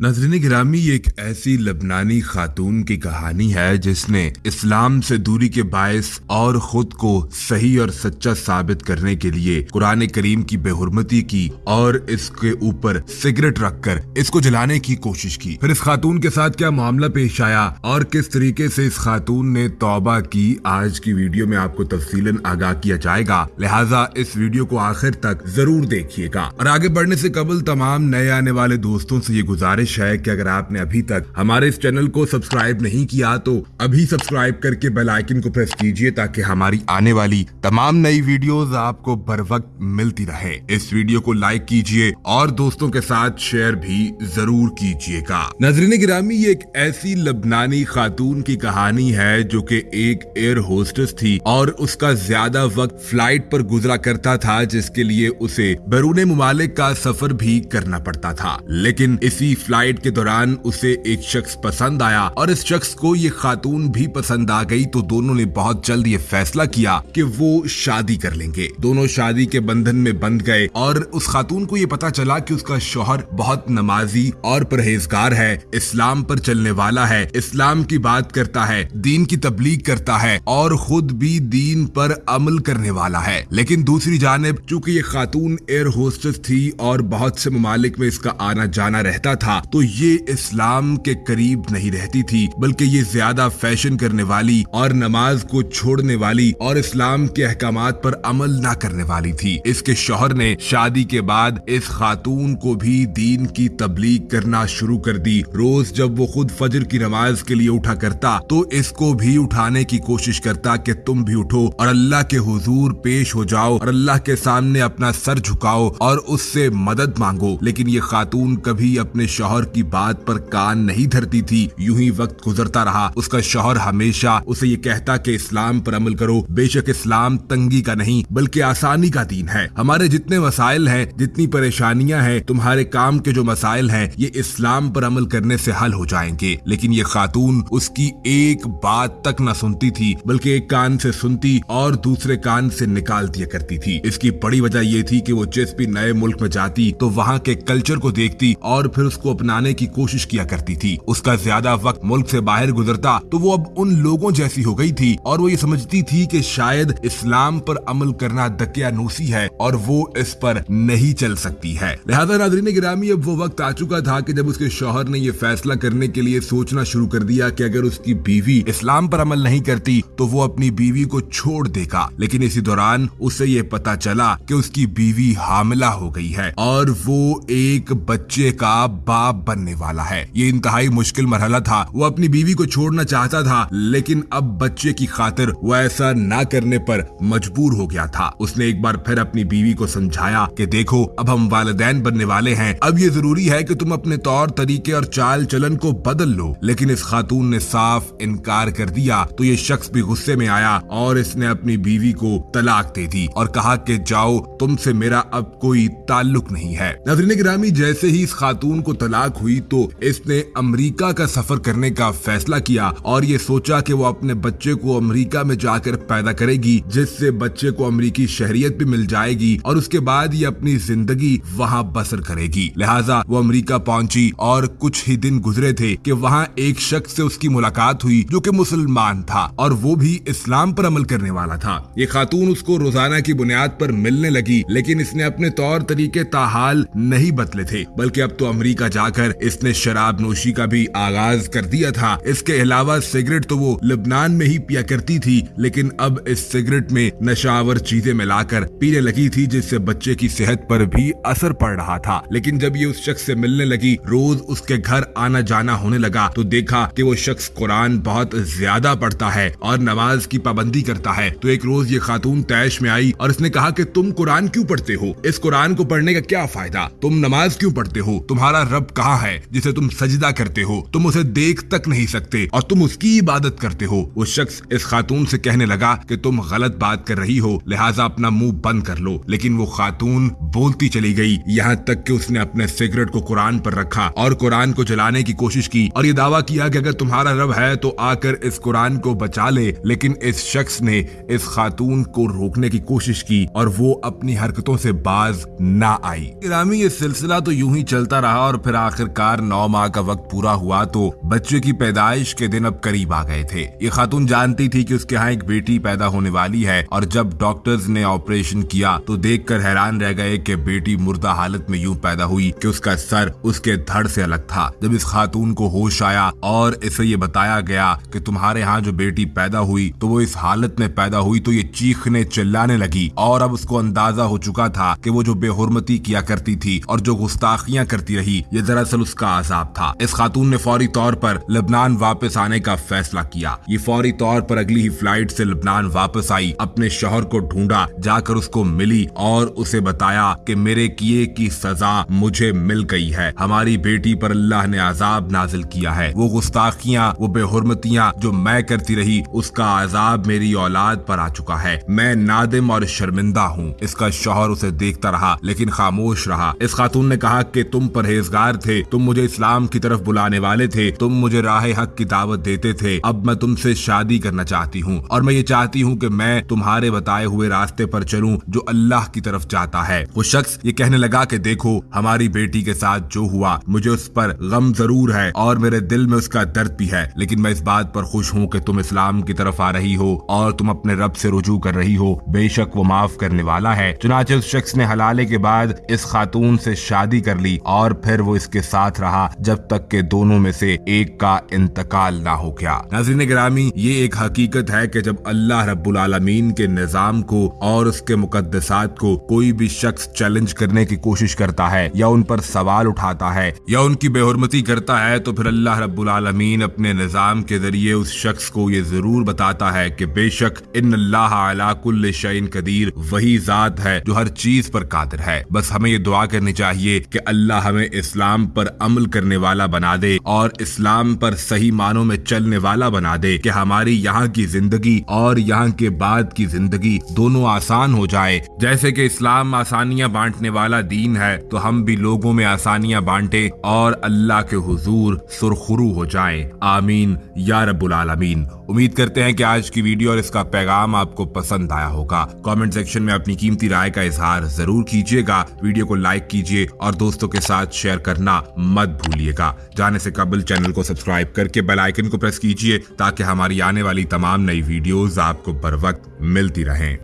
نظرین گرامی ایک ایسی لبنانی خاتون کی کہانی ہے جس نے اسلام سے دوری کے باعث اور خود کو صحیح اور سچا ثابت کرنے کے لیے قرآن کریم کی بے حرمتی کی اور اس کے اوپر سگریٹ رکھ کر اس کو جلانے کی کوشش کی۔ پھر اس خاتون کے ساتھ کیا معاملہ پیش آیا اور کس طریقے سے اس خاتون نے توبہ کی، آج کی ویڈیو میں آپ کو تفصیل آگاہ کیا جائے گا۔ لہٰذا اس ویڈیو کو آخر تک ضرور دیکھیے گا۔ اور آگے بڑھنے سے قبل تمام نئے آنے والے دوستوں سے یہ گزارش گزارش ہے کہ اگر آپ نے ابھی تک ہمارے اس چینل کو سبسکرائب نہیں کیا تو ابھی سبسکرائب کر کے بیل آئیکن کو پریس کیجیے تاکہ ہماری آنے والی تمام نئی ویڈیوز آپ کو بر وقت ملتی رہے۔ اس ویڈیو کو لائک کیجیے اور دوستوں کے ساتھ شیئر بھی ضرور کیجیے گا۔ نظرین گرامی، یہ ایک ایسی لبنانی خاتون کی کہانی ہے جو کہ ایک ایئر ہوسٹس تھی اور اس کا زیادہ وقت فلائٹ پر گزرا کرتا تھا، جس کے لیے اسے بیرون ممالک کا سفر بھی کرنا پڑتا تھا۔ لیکن اسی فلائٹ فلائٹ کے دوران اسے ایک شخص پسند آیا اور اس شخص کو یہ خاتون بھی پسند آ گئی تو دونوں نے بہت جلد یہ فیصلہ کیا کہ وہ شادی کر لیں گے۔ دونوں شادی کے بندھن میں بند گئے اور اس خاتون کو یہ پتا چلا کہ اس کا شوہر بہت نمازی اور پرہیزگار ہے، اسلام پر چلنے والا ہے، اسلام کی بات کرتا ہے، دین کی تبلیغ کرتا ہے اور خود بھی دین پر عمل کرنے والا ہے۔ لیکن دوسری جانب، چونکہ یہ خاتون ایئر ہوسٹس تھی اور بہت سے ممالک میں اس کا آنا جانا رہتا تھا تو یہ اسلام کے قریب نہیں رہتی تھی، بلکہ یہ زیادہ فیشن کرنے والی اور نماز کو چھوڑنے والی اور اسلام کے احکامات پر عمل نہ کرنے والی تھی۔ اس کے شوہر نے شادی کے بعد اس خاتون کو بھی دین کی تبلیغ کرنا شروع کر دی۔ روز جب وہ خود فجر کی نماز کے لیے اٹھا کرتا، تو اس کو بھی اٹھانے کی کوشش کرتا کہ تم بھی اٹھو اور اللہ کے حضور پیش ہو جاؤ اور اللہ کے سامنے اپنا سر جھکاؤ اور اس سے مدد مانگو۔ لیکن یہ خاتون کبھی اپنے شوہر شوہر کی بات پر کان نہیں دھرتی تھی، یوں ہی وقت گزرتا رہا۔ اس کا شوہر ہمیشہ اسے یہ کہتا کہ اسلام پر عمل کرو۔ بے شک اسلام تنگی کا نہیں، بلکہ آسانی کا دین ہے۔ ہمارے جتنے مسائل ہیں، جتنی پریشانیاں ہیں، تمہارے کام کے جو مسائل ہیں، یہ اسلام پر عمل کرنے سے حل ہو جائیں گے۔ لیکن یہ خاتون اس کی ایک بات تک نہ سنتی تھی، بلکہ ایک کان سے سنتی اور دوسرے کان سے نکال دیا کرتی تھی۔ اس کی بڑی وجہ یہ تھی کہ وہ جس بھی نئے ملک میں جاتی تو وہاں کے کلچر کو دیکھتی اور پھر اس کو اپنا اپنانے کی کوشش کیا کرتی تھی۔ اس کا زیادہ وقت ملک سے باہر گزرتا تو وہ اب ان لوگوں جیسی ہو گئی تھی اور وہ یہ سمجھتی تھی کہ شاید اسلام پر عمل کرنا دکیا نوسی ہے اور وہ اس پر نہیں چل سکتی ہے۔ لہذا ناظرین گرامی، اب وہ وقت آ چکا تھا کہ جب اس کے شوہر نے یہ فیصلہ کرنے کے لیے سوچنا شروع کر دیا کہ اگر اس کی بیوی اسلام پر عمل نہیں کرتی تو وہ اپنی بیوی کو چھوڑ دے گا۔ لیکن اسی دوران اسے یہ پتا چلا کہ اس کی بیوی حاملہ ہو گئی ہے اور وہ ایک بچے کا باپ بننے والا ہے۔ یہ انتہائی مشکل مرحلہ تھا۔ وہ اپنی بیوی کو چھوڑنا چاہتا تھا، لیکن اب بچے کی خاطر وہ ایسا نہ کرنے پر مجبور ہو گیا تھا۔ اس نے ایک بار پھر اپنی بیوی کو سمجھایا کہ دیکھو، اب ہم والدین بننے والے ہیں۔ اب یہ ضروری ہے کہ تم اپنے طور، طریقے اور چال چلن کو بدل لو۔ لیکن اس خاتون نے صاف انکار کر دیا تو یہ شخص بھی غصے میں آیا اور اس نے اپنی بیوی کو طلاق دے دی اور کہا کہ جاؤ، تم سے میرا اب کوئی تعلق نہیں ہے۔ نظرین گرامی، جیسے ہی اس خاتون کو طلاق ہوئی تو اس نے امریکہ کا سفر کرنے کا فیصلہ کیا اور یہ سوچا کہ وہ اپنے بچے کو امریکہ میں جا کر پیدا کرے گی، جس سے بچے کو امریکی شہریت بھی مل جائے گی اور اس کے بعد یہ اپنی زندگی وہاں بسر کرے گی۔ لہٰذا وہ امریکہ پہنچی اور کچھ ہی دن گزرے تھے کہ وہاں ایک شخص سے اس کی ملاقات ہوئی جو کہ مسلمان تھا اور وہ بھی اسلام پر عمل کرنے والا تھا۔ یہ خاتون اس کو روزانہ کی بنیاد پر ملنے لگی، لیکن اس نے اپنے طور طریقے تاحال نہیں بدلے تھے، بلکہ اب تو امریکہ جا کر اس نے شراب نوشی کا بھی آغاز کر دیا تھا۔ اس کے علاوہ سگریٹ تو وہ لبنان میں ہی پیا کرتی تھی، لیکن اب اس سگریٹ میں نشاور چیزیں ملا کر پینے لگی تھی، جس سے بچے کی صحت پر بھی اثر پڑ رہا تھا۔ لیکن جب یہ اس شخص سے ملنے لگی، روز اس کے گھر آنا جانا ہونے لگا تو دیکھا کہ وہ شخص قرآن بہت زیادہ پڑھتا ہے اور نماز کی پابندی کرتا ہے۔ تو ایک روز یہ خاتون تیش میں آئی اور اس نے کہا کہ تم قرآن کیوں پڑھتے ہو؟ اس قرآن کو پڑھنے کا کیا فائدہ؟ تم نماز کیوں پڑھتے ہو؟ تمہارا رب کہاں ہے جسے تم سجدہ کرتے ہو، تم اسے دیکھ تک نہیں سکتے اور تم اس کی عبادت کرتے ہو۔ وہ شخص اس خاتون سے کہنے لگا کہ تم غلط بات کر رہی ہو، لہٰذا اپنا منہ بند کر لو۔ لیکن وہ خاتون بولتی چلی گئی۔ یہاں تک کہ اس نے اپنے سگریٹ کو قرآن پر رکھا اور قرآن کو جلانے کی کوشش کی اور یہ دعویٰ کیا کہ اگر تمہارا رب ہے تو آ کر اس قرآن کو بچا لے۔ لیکن اس شخص نے اس خاتون کو روکنے کی کوشش کی اور وہ اپنی حرکتوں سے باز نہ آئی۔ گرامی یہ سلسلہ تو یوں ہی چلتا رہا اور پھر آخر کار نو ماہ کا وقت پورا ہوا تو بچے کی پیدائش کے دن اب قریب آ گئے تھے۔ یہ خاتون جانتی تھی کہ اس کے ہاں ایک بیٹی پیدا ہونے والی ہے اور جب ڈاکٹرز نے آپریشن کیا تو دیکھ کر حیران رہ گئے کہ بیٹی مردہ حالت میں یوں پیدا ہوئی کہ اس کا سر اس کے دھڑ سے الگ تھا۔ جب اس خاتون کو ہوش آیا اور اسے یہ بتایا گیا کہ تمہارے ہاں جو بیٹی پیدا ہوئی تو وہ اس حالت میں پیدا ہوئی تو یہ چیخنے چلانے لگی اور اب اس کو اندازہ ہو چکا تھا کہ وہ جو بے حرمتی کیا کرتی تھی اور جو گستاخیاں کرتی رہی یہ دراصل اس کا عذاب تھا۔ اس خاتون نے فوری طور پر لبنان واپس آنے کا فیصلہ کیا۔ یہ فوری طور پر اگلی ہی فلائٹ سے لبنان واپس آئی، اپنے شوہر کو ڈھونڈا، جا کر اس کو ملی اور اسے بتایا کہ میرے کیے کی سزا مجھے مل گئی ہے۔ ہماری بیٹی پر اللہ نے عذاب نازل کیا ہے۔ وہ گستاخیاں، وہ بے حرمتیاں جو میں کرتی رہی، اس کا عذاب میری اولاد پر آ چکا ہے۔ میں نادم اور شرمندہ ہوں۔ اس کا شوہر اسے دیکھتا رہا، لیکن خاموش رہا۔ اس خاتون نے کہا کہ تم پرہیزگار تھے تم مجھے اسلام کی طرف بلانے والے تھے، تم مجھے راہ حق کی دعوت دیتے تھے۔ اب میں تم سے شادی کرنا چاہتی ہوں اور میں یہ چاہتی ہوں کہ میں تمہارے بتائے ہوئے راستے پر چلوں جو اللہ کی طرف جاتا ہے۔ وہ شخص یہ کہنے لگا کہ دیکھو، ہماری بیٹی کے ساتھ جو ہوا، مجھے اس پر غم ضرور ہے اور میرے دل میں اس کا درد بھی ہے۔ لیکن میں اس بات پر خوش ہوں کہ تم اسلام کی طرف آ رہی ہو اور تم اپنے رب سے رجوع کر رہی ہو۔ بے شک وہ معاف کرنے والا ہے۔ چنانچہ اس شخص نے حلالے کے بعد اس خاتون سے شادی کر لی اور پھر وہ اس کے ساتھ رہا جب تک کہ دونوں میں سے ایک کا انتقال نہ ہو گیا۔ ناظرین گرامی، یہ ایک حقیقت ہے کہ جب اللہ رب العالمین کے نظام کو اور اس کے مقدسات کو کوئی بھی شخص چیلنج کرنے کی کوشش کرتا ہے یا ان پر سوال اٹھاتا ہے یا ان کی بے حرمتی کرتا ہے، تو پھر اللہ رب العالمین اپنے نظام کے ذریعے اس شخص کو یہ ضرور بتاتا ہے کہ بے شک ان اللہ علا کل شعین قدیر وہی ذات ہے جو ہر چیز پر قادر ہے۔ بس ہمیں یہ دعا کرنی چاہیے کہ اللہ ہمیں اسلام پر عمل کرنے والا بنا دے اور اسلام پر صحیح معنوں میں چلنے والا بنا دے کہ ہماری یہاں کی زندگی اور یہاں کے بعد کی زندگی دونوں آسان ہو جائے۔ جیسے کہ اسلام آسانیاں بانٹنے والا دین ہے، تو ہم بھی لوگوں میں آسانیاں بانٹے اور اللہ کے حضور سرخرو ہو جائیں۔ آمین۔ یا رب العالمین۔ امید کرتے ہیں کہ آج کی ویڈیو اور اس کا پیغام آپ کو پسند آیا ہوگا۔ کامنٹ سیکشن میں اپنی قیمتی رائے کا اظہار ضرور کیجیے گا۔ ویڈیو کو لائک کیجیے اور دوستوں کے ساتھ شیئر کرنا مت بھولیے گا۔ جانے سے قبل چینل کو سبسکرائب کر کے بیل آئیکن کو پریس کیجیے تاکہ ہماری آنے والی تمام نئی ویڈیوز آپ کو بر وقت ملتی رہیں۔